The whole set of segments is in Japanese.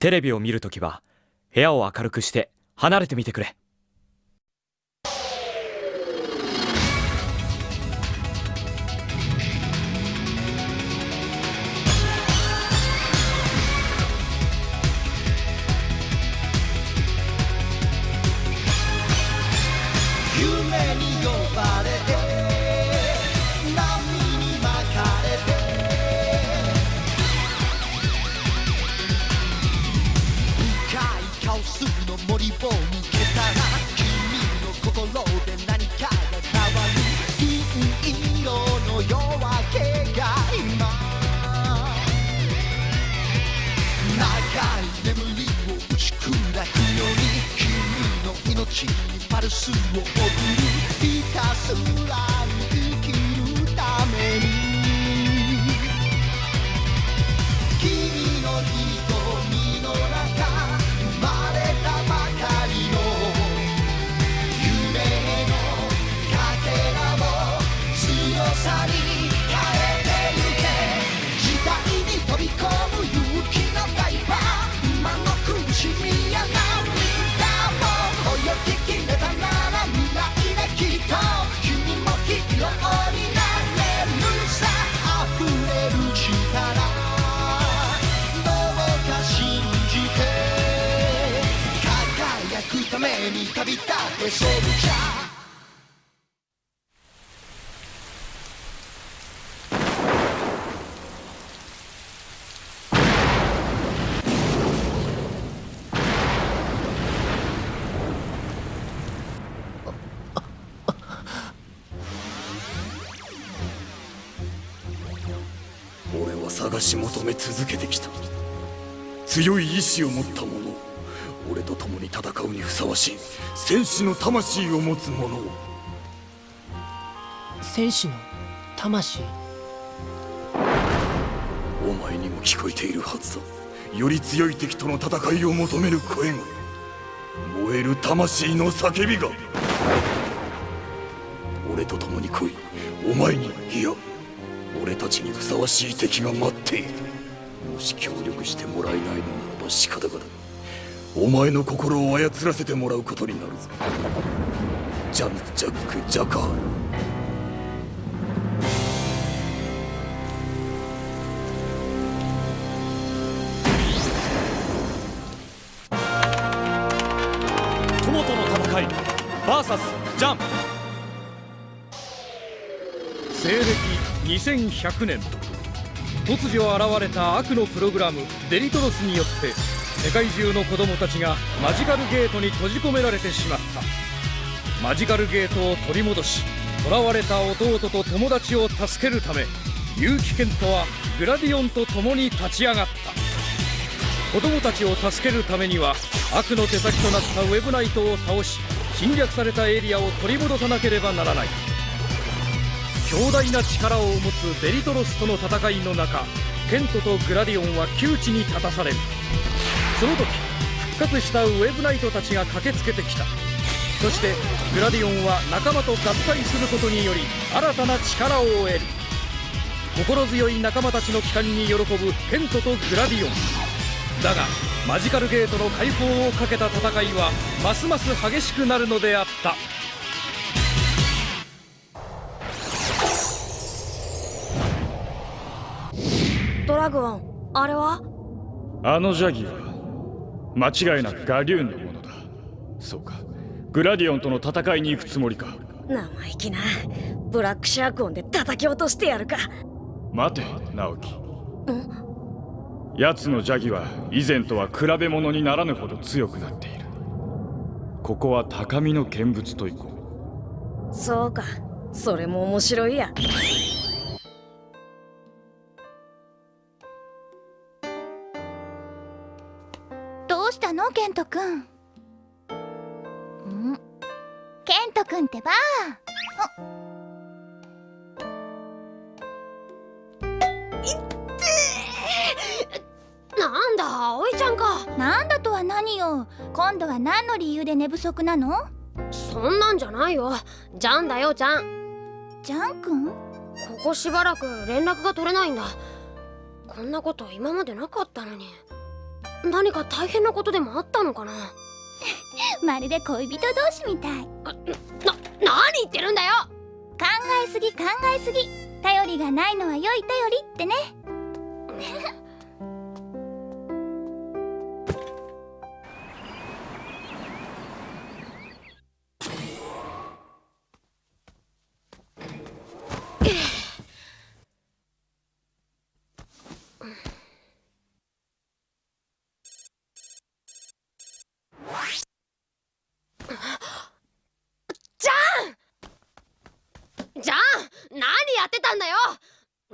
テレビを見るときは部屋を明るくして離れてみてくれ。を抜けたら君の心で何かが変わる銀色の夜明けが今。長い眠りを打ち砕くように君の命にパルスを送るひたすらくために旅立ってソルジャー俺は探し求め続けてきた。強い意志を持った者。俺と共に戦うにふさわしい戦士の魂を持つ者を。戦士の魂？お前にも聞こえているはずだ。より強い敵との戦いを求める声が。燃える魂の叫びが。俺と共に来い。お前にいや。俺たちにふさわしい敵が待っている。もし協力してもらえないのならば仕方がないお前の心を操らせてもらうことになるぞ。ジャンジャック・ジャカー。ル友との戦い VS ジャン。西暦2100年突如現れた悪のプログラムデリトロスによって世界中の子供たちがマジカルゲートに閉じ込められてしまった。マジカルゲートを取り戻し囚われた弟と友達を助けるため結城健人はグラディオンと共に立ち上がった。子供たちを助けるためには悪の手先となったウェブナイトを倒し侵略されたエリアを取り戻さなければならない。強大な力を持つデリトロスとの戦いの中ケントとグラディオンは窮地に立たされる。その時復活したウェブナイトたちが駆けつけてきた。そしてグラディオンは仲間と合体することにより新たな力を得る。心強い仲間たちの帰還に喜ぶケントとグラディオン。だがマジカルゲートの解放をかけた戦いはますます激しくなるのであった。ドラゴンあれは？あのジャギは間違いなくガリューンのものだ。そうか。グラディオンとの戦いに行くつもりか。生意気な。ブラックシャーク音で叩き落としてやるか。待て直樹。奴のジャギは以前とは比べ物にならぬほど強くなっている。ここは高みの見物といこそうか。それも面白いやケントくん？んケントくんってば。なんだ葵ちゃんか。なんだとは何よ。今度は何の理由で寝不足なの？そんなんじゃないよ。ジャンだよジャン。ジャンくんここしばらく連絡が取れないんだ。こんなこと今までなかったのに何か大変なことでもあったのかな？まるで恋人同士みたい。な何言ってるんだよ！考えすぎ考えすぎ。頼りがないのは良い頼りってね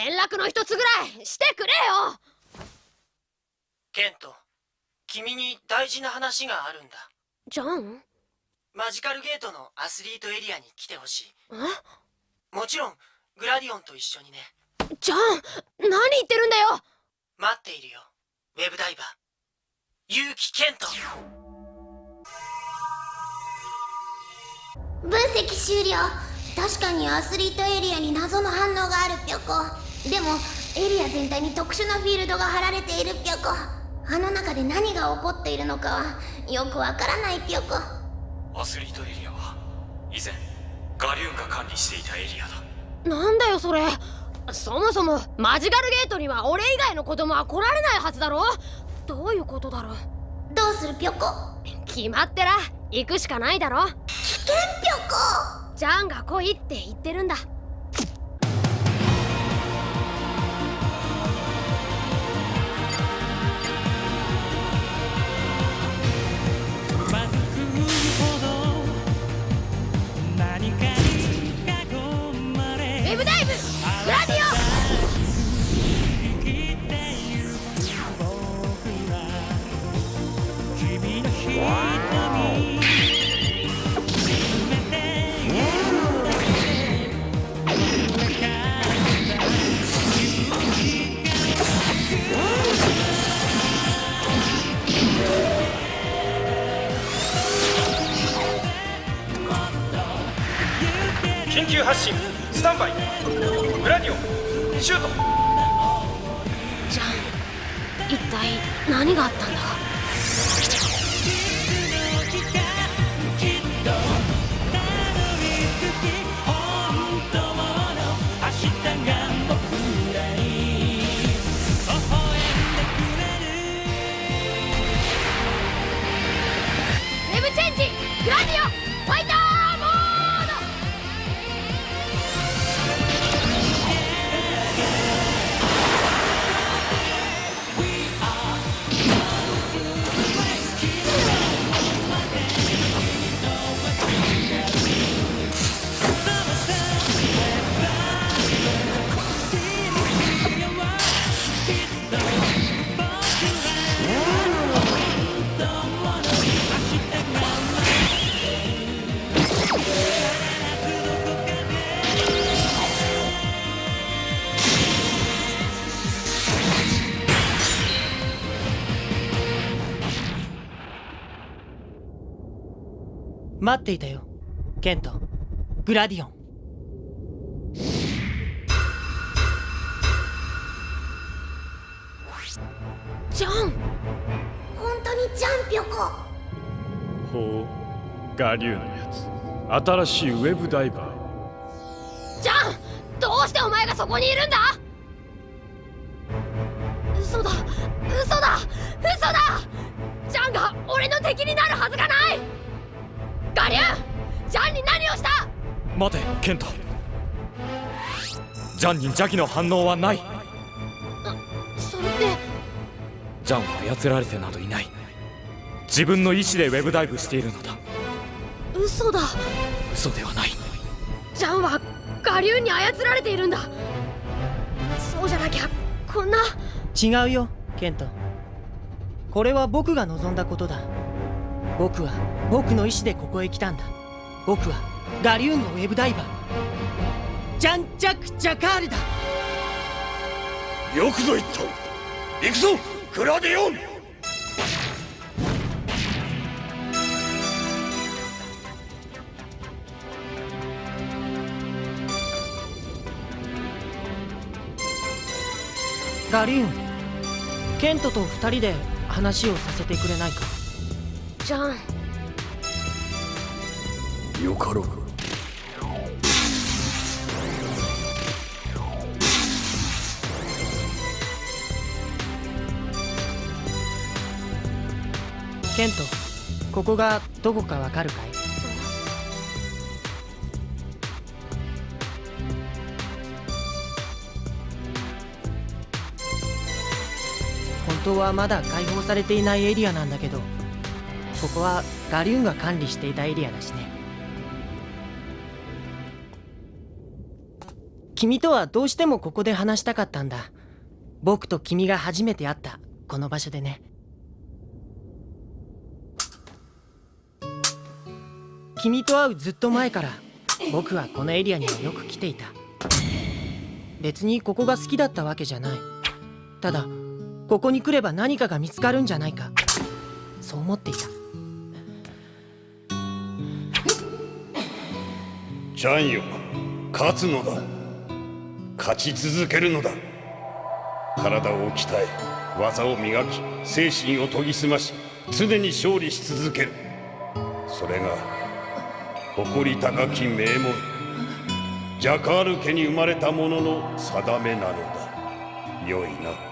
連絡の一つぐらいしてくれよ。ケント君に大事な話があるんだ。じゃんマジカルゲートのアスリートエリアに来てほしい。え？もちろんグラディオンと一緒にね。じゃん何言ってるんだよ。待っているよウェブダイバー。結城ケント。分析終了。確かにアスリートエリアに謎の反応があるぴょこでもエリア全体に特殊なフィールドが張られているぴょこあの中で何が起こっているのかはよくわからないぴょこアスリートエリアは以前ガリューンが管理していたエリアだ。なんだよそれ。そもそもマジカルゲートには俺以外の子供は来られないはずだろ。どういうことだろう。どうするぴょこ決まってら行くしかないだろ。危険ぴょこジャンが来いって言ってるんだ待っていたよ。ケント。グラディオン。じゃん本当にジャンぴょこほうガリューンのやつ。新しいウェブダイバー。じゃんどうしてお前がそこにいるんだ？嘘だ。嘘だ。嘘だ。ジャンが俺の敵になるはずがないガリューンジャンに何をした？待てケントジャンに邪気の反応はない。それって。ジャンは操られてなどいない。自分の意志でウェブダイブしているのだ。嘘だ。嘘ではない。ジャンはガリューンに操られているんだ。そうじゃなきゃこんな。違うよケント。これは僕が望んだことだ。僕は僕の意志でここへ来たんだ。僕はガリューンのウェブダイバー。ジャンジャク・ジャカールだ。よくぞ言った。行くぞ。グラディオン。ガリューンケントと二人で話をさせてくれないか？じゃんよかろうケントここがどこかわかるかい？本当はまだ開放されていないエリアなんだけどここはガリューンが管理していたエリアだしね。君とはどうしてもここで話したかったんだ。僕と君が初めて会ったこの場所でね。君と会うずっと前から僕はこのエリアにはよく来ていた。別にここが好きだったわけじゃない。ただここに来れば何かが見つかるんじゃないか。そう思っていた。ジャンよ勝つのだ。勝ち続けるのだ。体を鍛え技を磨き精神を研ぎ澄まし常に勝利し続ける。それが誇り高き名門ジャカール家に生まれた者の定めなのだ。良いな。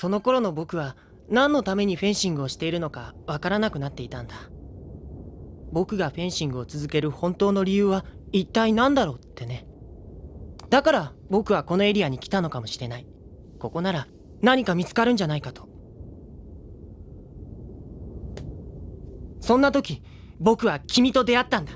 その頃の僕は何のためにフェンシングをしているのかわからなくなっていたんだ。僕がフェンシングを続ける本当の理由は一体何だろうってね。だから僕はこのエリアに来たのかもしれない。ここなら何か見つかるんじゃないかと。そんな時僕は君と出会ったんだ。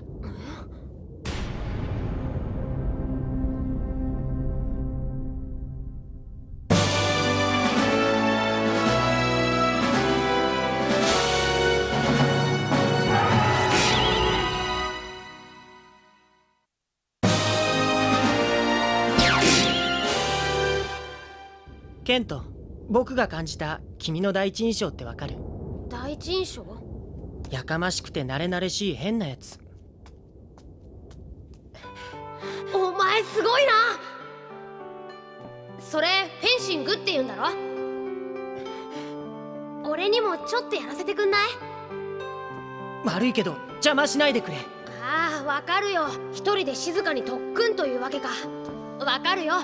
ケント僕が感じた君の第一印象ってわかる？第一印象？やかましくて慣れ慣れしい変なやつ。お前すごいな！それフェンシングって言うんだろ？俺にもちょっとやらせてくんない？悪いけど邪魔しないでくれ。ああわかるよ。一人で静かに特訓というわけか。わかるよ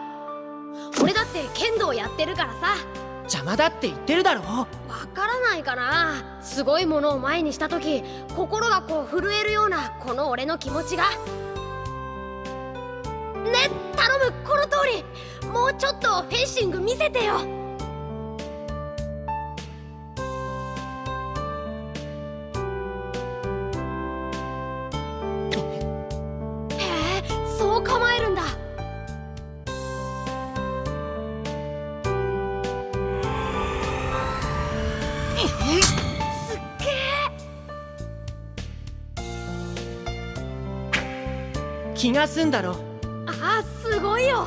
俺だって剣道やってるからさ。邪魔だって言ってるだろ。わからないかな。すごいものを前にした時心がこう震えるようなこの俺の気持ちが。ね頼むこの通り。もうちょっとフェンシング見せてよえ気が済んだろあすごいよ。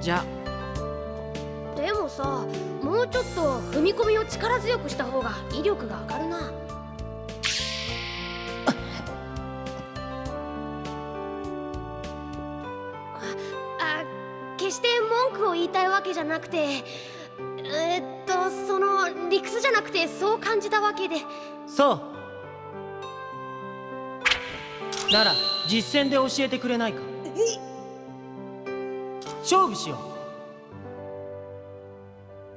じゃでもさもうちょっと踏み込みを力強くした方が威力が上がるな。あ決して文句を言いたいわけじゃなくてえーっとその理屈じゃなくてそう感じたわけで。そうなら実戦で教えてくれないか？勝負しよう。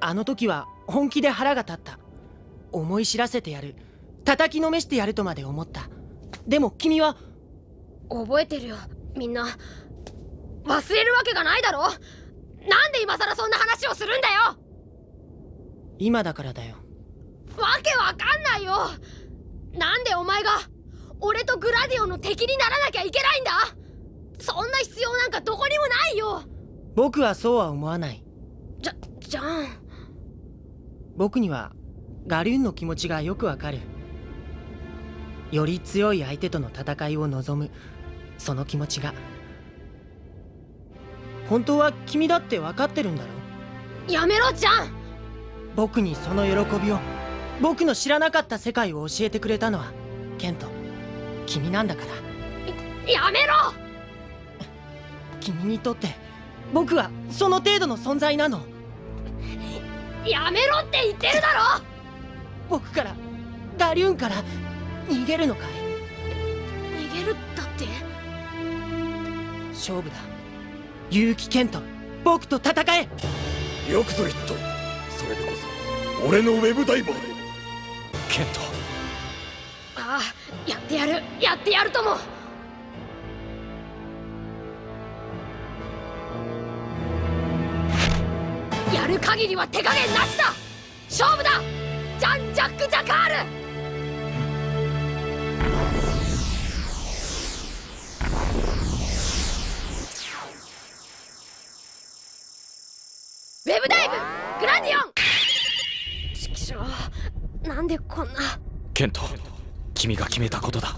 あの時は本気で腹が立った。思い知らせてやる。叩きのめしてやるとまで思った。でも君は？覚えてるよみんな。忘れるわけがないだろ？なんで今さらそんな話をするんだよ？今だからだよ。わけわかんないよ。なんでお前が俺とグラディオの敵にならなきゃいけないんだ。そんな必要なんかどこにもないよ。僕はそうは思わない。じゃじゃん。僕にはガリュンの気持ちがよくわかる。より強い相手との戦いを望む。その気持ちが。本当は君だって分かってるんだろやめろじゃん。僕にその喜びを。僕の知らなかった世界を教えてくれたのはケント君なんだから。やめろ！君にとって僕はその程度の存在なの。やめろって言ってるだろ！僕からガリューンから逃げるのかい？逃げるだって？勝負だ。結城ケント僕と戦え！よくぞ言った。それでこそ俺のウェブダイバーで。ケントああやってやる。やってやるとも。やる限りは手加減なしだ。勝負だ。ジャン・ジャック・ジャカール。ウェブダイブグラディオン。ちきしょうなんでこんな。ケント君が決めたことだ。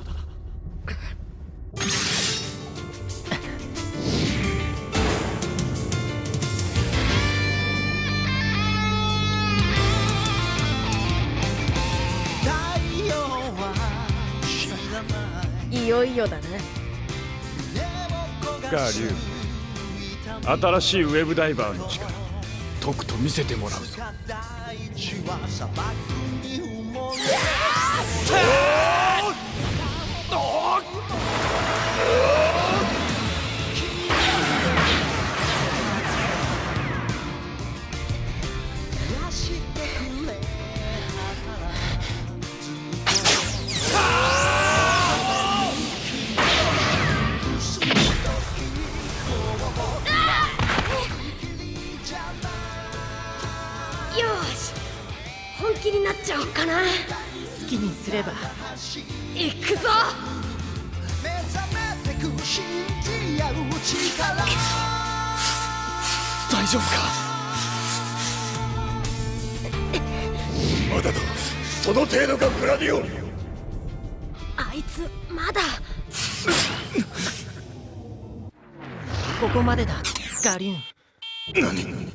いよいよだね。ガリューン新しいウェブダイバーの力とくと見せてもらうぞ。よ好きにすれば。行くぞく信じ合う力。大丈夫か？まだだ。その程度かグラディオン。あいつまだ。ここまでだガリューン。何？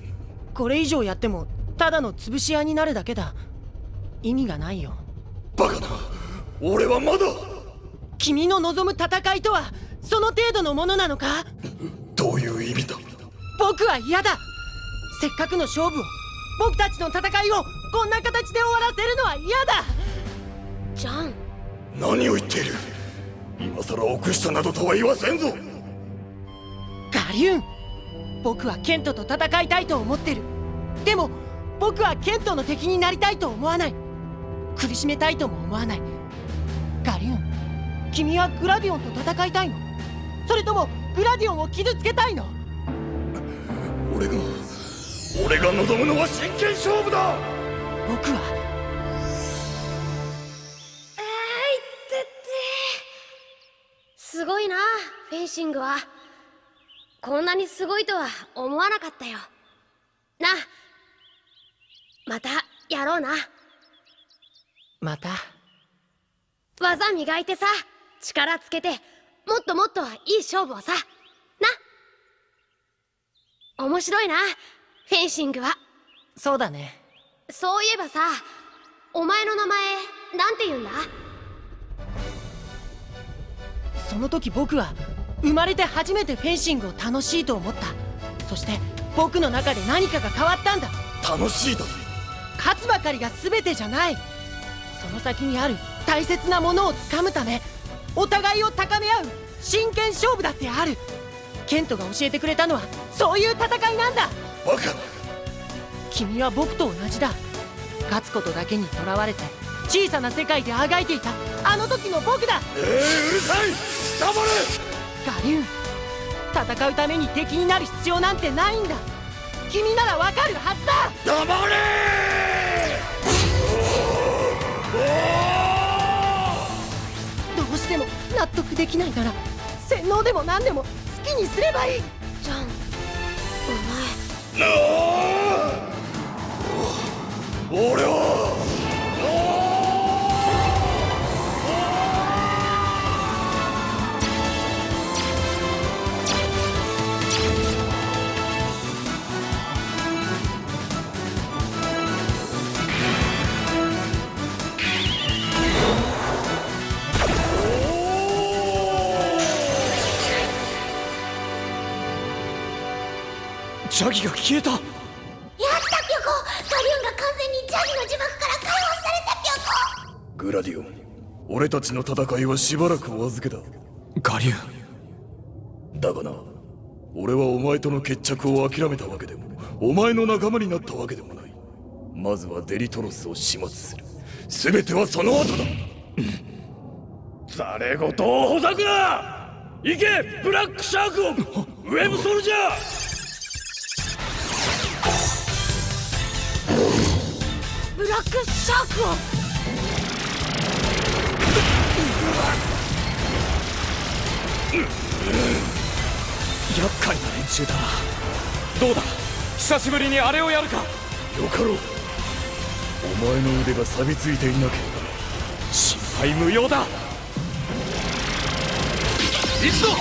これ以上やってもただの潰し合いになるだけだ。意味がないよ。バカな。俺はまだ。君の望む戦いとはその程度のものなのか？どういう意味だ？僕は嫌だ。せっかくの勝負を僕たちの戦いをこんな形で終わらせるのは嫌だ。ジャン。何を言っている？今さら臆したなどとは言わせんぞ。ガリューン。僕はケントと戦いたいと思ってる。でも僕はケントの敵になりたいと思わない。苦しめたいとも思わない。ガリューン君はグラディオンと戦いたいの？それともグラディオンを傷つけたいの？俺が俺が望むのは真剣勝負だ！僕は？えいってって。すごいなフェンシングは。こんなにすごいとは思わなかったよ。なまたやろうな。また？技磨いてさ力つけてもっともっといい勝負をさ。な。面白いな。フェンシングは。そうだね。そういえばさお前の名前なんて言うんだ？その時僕は生まれて初めてフェンシングを楽しいと思った。そして僕の中で何かが変わったんだ。楽しいだ勝つばかりが全てじゃない。その先にある大切なものをつかむためお互いを高め合う真剣勝負だってある。ケントが教えてくれたのはそういう戦いなんだ。バカな君は僕と同じだ。勝つことだけにとらわれて小さな世界であがいていた。あの時の僕だ。えー、うるさい。黙れ。ガリューン戦うために敵になる必要なんてないんだ。君ならわかるはずだ。黙れ納得できないなら。洗脳でも何でも好きにすればいい。ジャンおなあ。俺はジャギが消えた。やったピョコ。ガリュンが完全にジャギの呪縛から解放されたピョコ。グラディオン俺たちの戦いはしばらくお預けだ。ガリュン。だがな俺はお前との決着を諦めたわけでもお前の仲間になったわけでもない。まずはデリトロスを始末する。全てはその後だ。ざれ言をほざくな。行けブラックシャークを。ウェブソルジャーブラックシャークを。厄介な連中だ。などうだ？久しぶりにあれをやるか。よかろう。お前の腕が錆びついていなければ。心配無用だ。一度おウ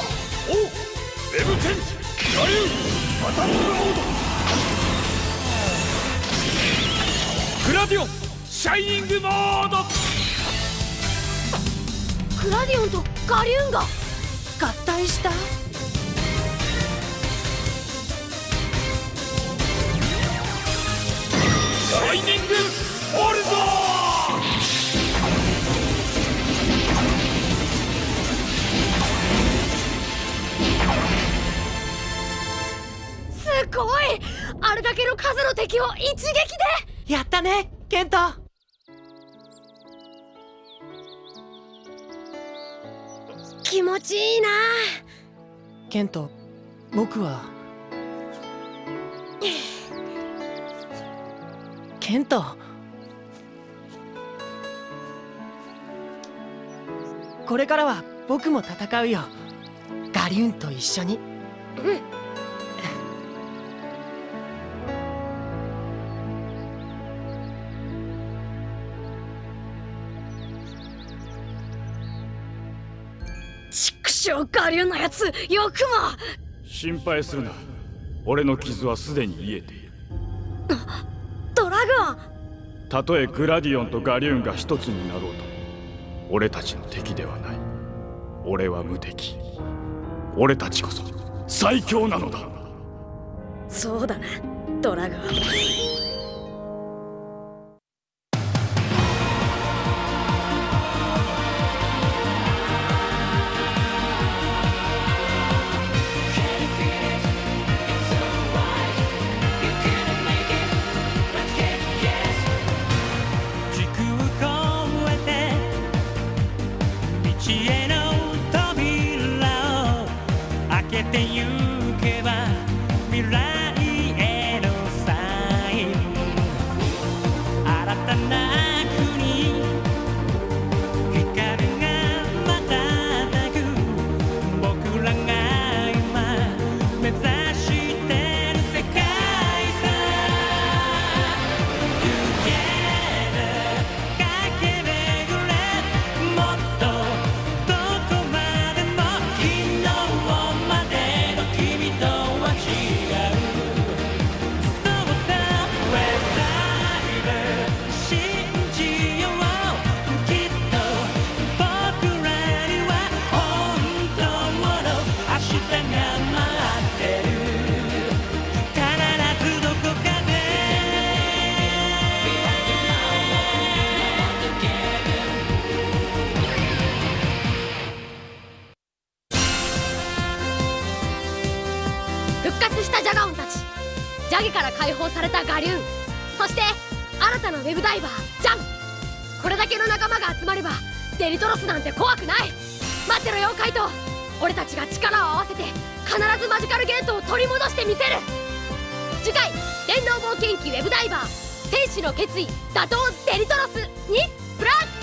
ェブチェンジガリューアタックモードラディオンシャイニングモード。グラディオンとガリューンが合体した？シャイニングホルゾすごい！あれだけの数の敵を一撃で？やったねケント気持ちいいな。ケント僕は。ケント。これからは僕も戦うよ。ガリュンと一緒に。うん畜生ガリュンのやつよくも。心配するな。俺の傷はすでに癒えている。ドラゴン。たとえグラディオンとガリューンが一つになろうと俺たちの敵ではない。俺は無敵。俺たちこそ最強なのだ。そうだなドラゴンしたジャガオンたちジャゲから解放されたガリューンそして新たなウェブダイバージャン。これだけの仲間が集まればデリトロスなんて怖くない。待ってろよカイト。俺たちが力を合わせて必ずマジカルゲートを取り戻してみせる。次回電脳冒険記ウェブダイバー戦士の決意打倒デリトロスにブラック